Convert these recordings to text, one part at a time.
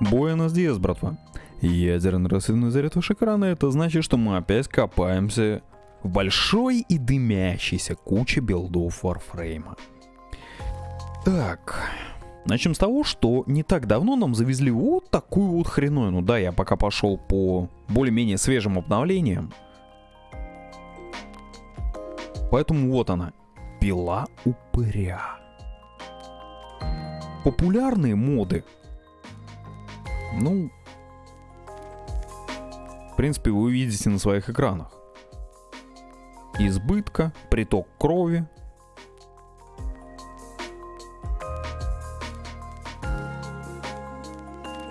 Буэнос Диас, братва. Ядерный рассветный заряд ваш экрана, это значит, что мы опять копаемся в большой и дымящейся куче билдов Warframe. Так, начнем с того, что не так давно нам завезли вот такую вот хреновину. Да, я пока пошел по более-менее свежим обновлениям. Поэтому вот она, пила упыря. Популярные моды. Ну, в принципе, вы увидите на своих экранах. Избытка, приток крови.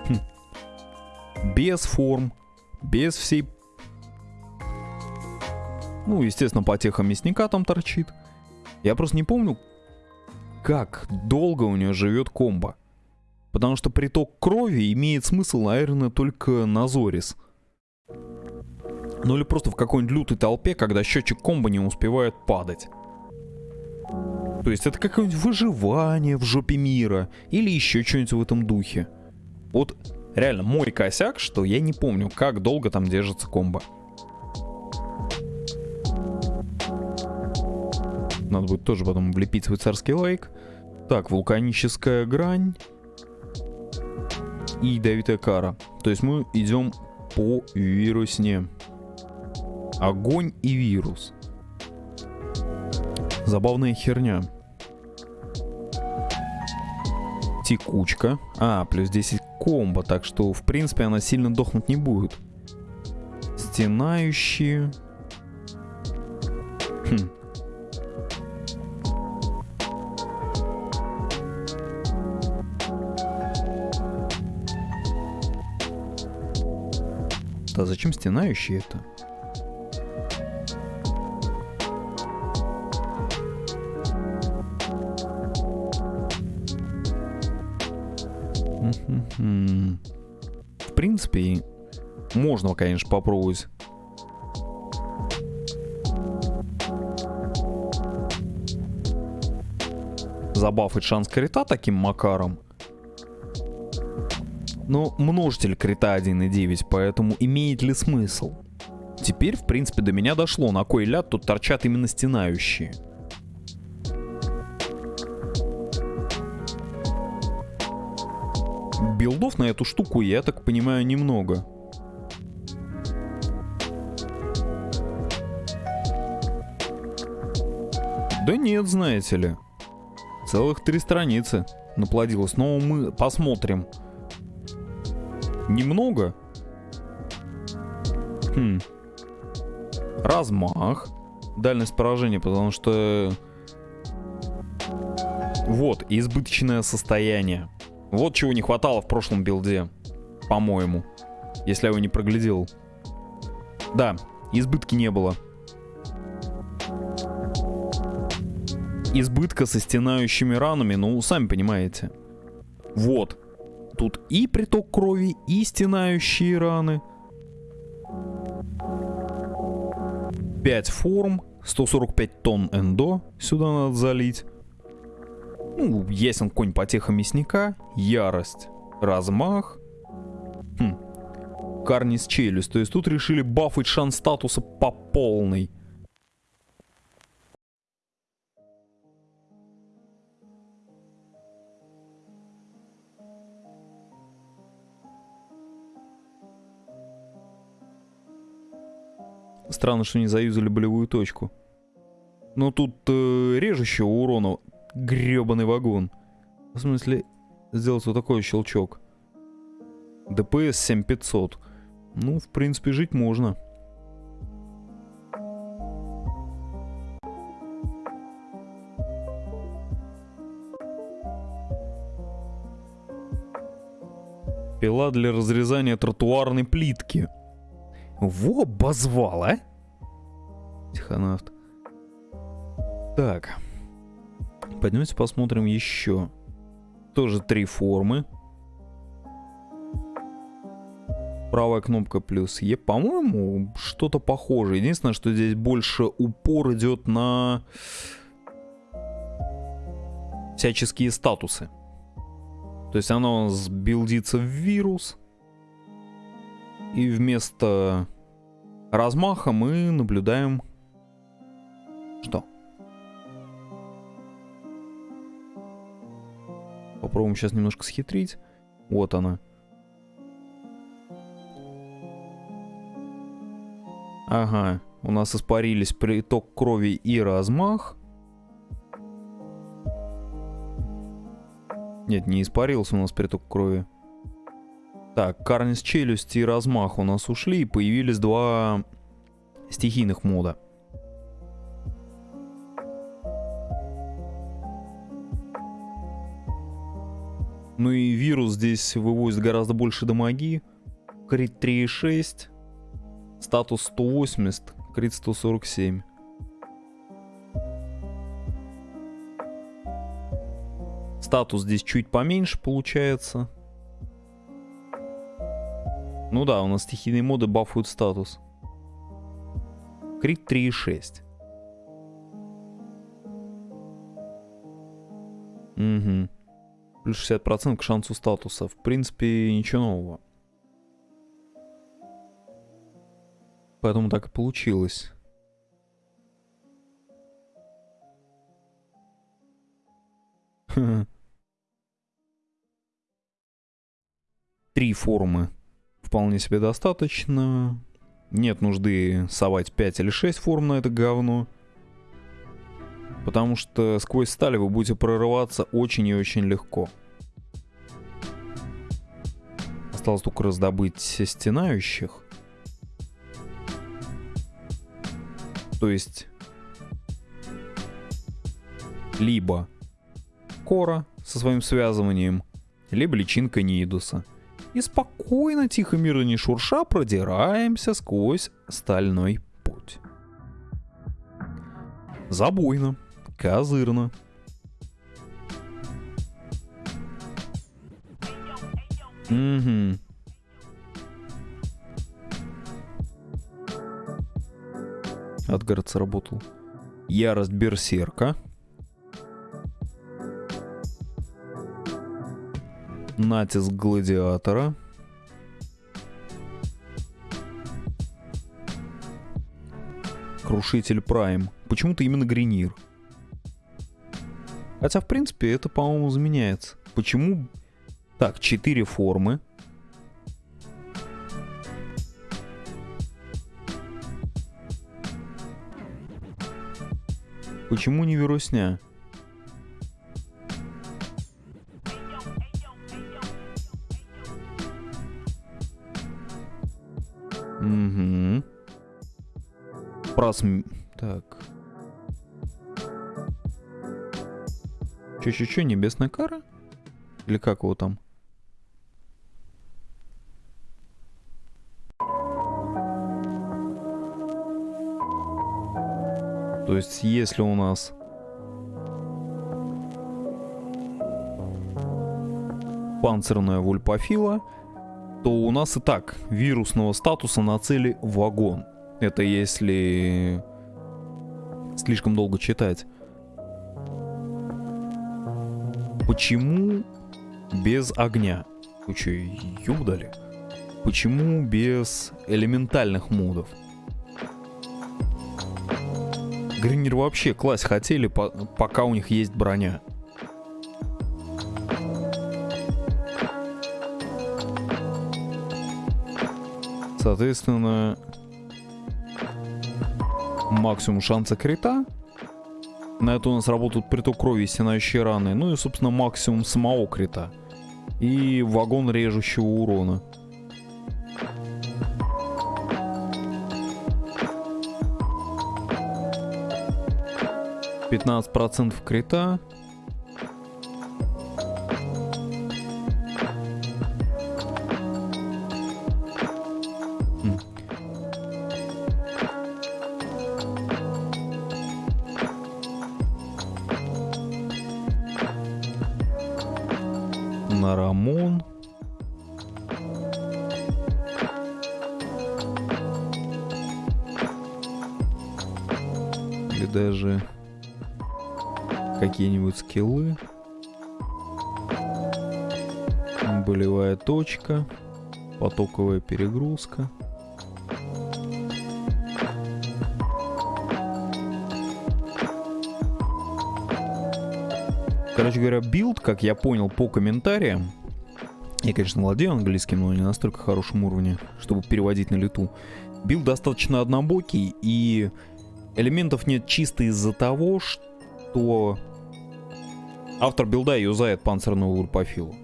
Хм. Без форм, без всей... Ну, естественно, потеха мясника там торчит. Я просто не помню, как долго у нее живет комбо. Потому что приток крови имеет смысл, наверное, только на Зорис. Ну или просто в какой-нибудь лютой толпе, когда счетчик комбо не успевает падать. То есть это какое-нибудь выживание в жопе мира. Или еще что-нибудь в этом духе. Вот реально мой косяк, что я не помню, как долго там держится комбо. Надо будет тоже потом влепить свой царский лайк. Так, вулканическая грань. И ядовитая кара. То есть мы идем по вирусне. Огонь и вирус. Забавная херня. Текучка. А, плюс 10 комбо, так что, в принципе, она сильно дохнуть не будет. Стенающие. Хм. Да зачем стенающие это? В принципе, можно, конечно, попробовать. Забафать шанс крита таким макаром. Но множитель крита 1.9, поэтому имеет ли смысл? Теперь, в принципе, до меня дошло, на кой ляд тут торчат именно стенающие. билдов на эту штуку, я так понимаю, немного. Да нет, знаете ли. Целых три страницы наплодилось. Но мы посмотрим. Немного. Хм. Размах. Дальность поражения, потому что... Вот, избыточное состояние. Вот чего не хватало в прошлом билде, по-моему. Если я его не проглядел. Да, избытки не было. Избытка со стенающими ранами, ну, сами понимаете. Вот. Тут и приток крови, и стенающие раны. 5 форм, 145 тонн эндо сюда надо залить. Ну, ясен конь потеха мясника, ярость, размах. Хм. Карнис челюсть. То есть тут решили бафать шанс статуса по полной. Странно, что не заюзали болевую точку. Но тут э, режущего урона гребаный вагон. В смысле, сделать вот такой щелчок. ДПС 7500. Ну, в принципе, жить можно. Пила для разрезания тротуарной плитки. Во, обозвал, а? Тихонавт. Так. Пойдемте посмотрим еще. Тоже три формы. Правая кнопка плюс Е. По-моему, что-то похожее. Единственное, что здесь больше упор идет на всяческие статусы. То есть оно у нас билдится в вирус. И вместо размаха мы наблюдаем... Что? Попробуем сейчас немножко схитрить. Вот она. Ага, у нас испарились приток крови и размах. Нет, не испарился у нас приток крови. Так, карнис челюсти и размах у нас ушли, появились два стихийных мода. Ну и вирус здесь вывозит гораздо больше дамаги. Крит 3.6. Статус 180, крит 147. Статус здесь чуть поменьше получается. Ну да, у нас стихийные моды бафуют статус. Крит 3.6. Угу. Плюс 60% к шансу статуса. В принципе, ничего нового. Поэтому так и получилось. Три формы вполне себе достаточно. Нет нужды совать 5 или 6 форм на это говно. Потому что сквозь сталь вы будете прорываться очень и очень легко. Осталось только раздобыть стенающих. То есть либо кора со своим связыванием, либо личинка Нидуса. И спокойно, тихо, мирно не шурша, продираемся сквозь стальной путь. Забойно, козырно. Угу. Адгард сработал. Ярость Берсерка. Натиск Гладиатора. Крушитель Прайм. Почему-то именно Гринир. Хотя, в принципе, это, по-моему, заменяется. Почему... Так, четыре формы. Почему не вирусня? Просм... Так. Чё-чё-чё, небесная кара? Или как его там? То есть, если у нас панцирная вульпофила, то у нас и так вирусного статуса на цели вагон. Это если слишком долго читать. Почему без огня? Вы что, юдали? Почему без элементальных модов? Гринер вообще класть хотели, по пока у них есть броня. Соответственно, максимум шанса крита. На это у нас работают приток крови и стенающие раны. Ну и, собственно, максимум самого крита. И вагон режущего урона. 15% крита. На Рамон. Или даже какие-нибудь скиллы. Болевая точка. Потоковая перегрузка. Короче говоря, build, как я понял по комментариям, я, конечно, владею английским, но не на настолько хорошем уровне, чтобы переводить на лету. Build достаточно однобокий, и элементов нет чисто из-за того, что автор билда юзает панцирную вульпафилу,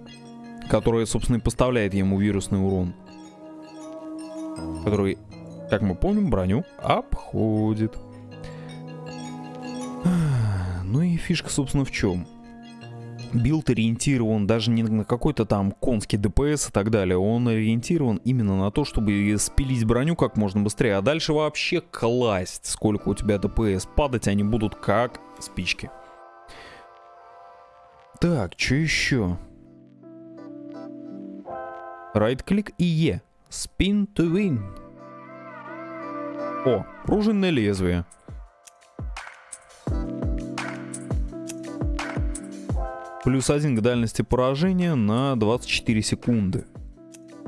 которая, собственно, и поставляет ему вирусный урон, который, как мы помним, броню обходит. Ну и фишка, собственно, в чем? Build ориентирован даже не на какой-то там конский DPS и так далее. Он ориентирован именно на то, чтобы спилить броню как можно быстрее. А дальше вообще класть, сколько у тебя DPS. Падать они будут как спички. Так, что еще? Right-клик и E. Spin to win. О, пружинное лезвие. Плюс один к дальности поражения на 24 секунды.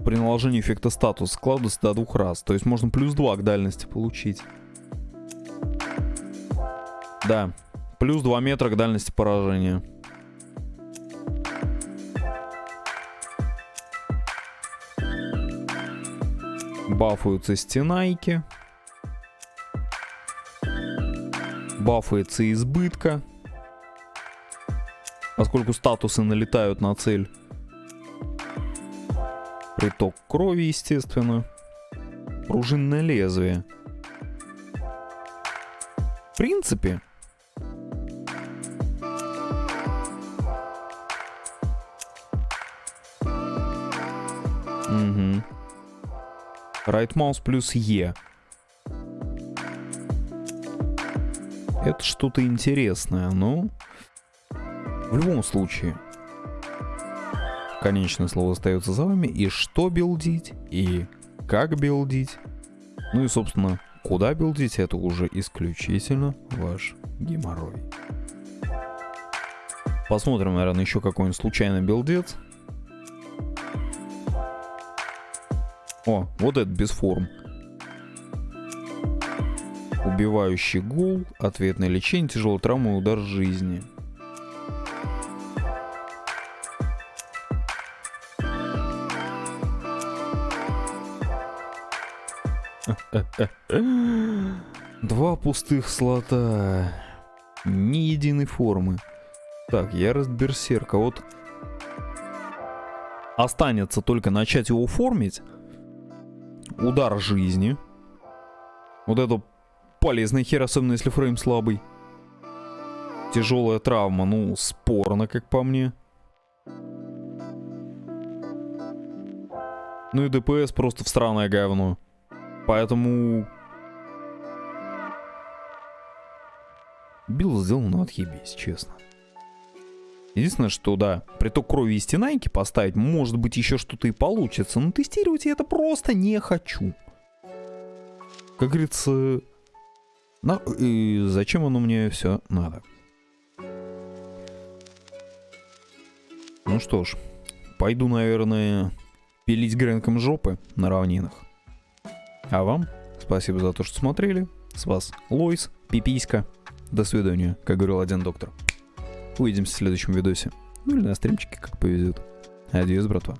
При наложении эффекта статус складывается до двух раз. То есть можно плюс 2 к дальности получить. Да, плюс 2 метра к дальности поражения. Бафуются стенайки. Бафается избытка поскольку статусы налетают на цель. Приток крови, естественно. Пружинное лезвие. В принципе, Угу. Right mouse плюс E. Это что-то интересное, ну... В любом случае, конечное слово остается за вами. И что билдить, и как билдить. Ну и, собственно, куда билдить, это уже исключительно ваш геморрой. Посмотрим, наверное, еще какой-нибудь случайный билдец. О, вот этот без форм. Убивающий гул, ответное лечение, тяжелая травма и удар жизни. Два пустых слота. Ни единой формы. Так, ярость берсерка. Вот останется только начать его формить. Удар жизни. Вот это полезный хер, особенно если фрейм слабый. Тяжелая травма, ну, спорно, как по мне. Ну и ДПС просто в странное говно. Поэтому... Билл сделал на отъебись, честно. Единственное, что да, приток крови и стенайки поставить, может быть, еще что-то и получится, но тестировать я это просто не хочу. Как говорится, на... и зачем оно мне все надо? Ну что ж, пойду, наверное, пилить гренком жопы на равнинах. А вам спасибо за то, что смотрели. С вас Лойс, Пиписька. До свидания, как говорил один доктор. Увидимся в следующем видосе. Ну или на стримчике, как повезет. Адьос, братва.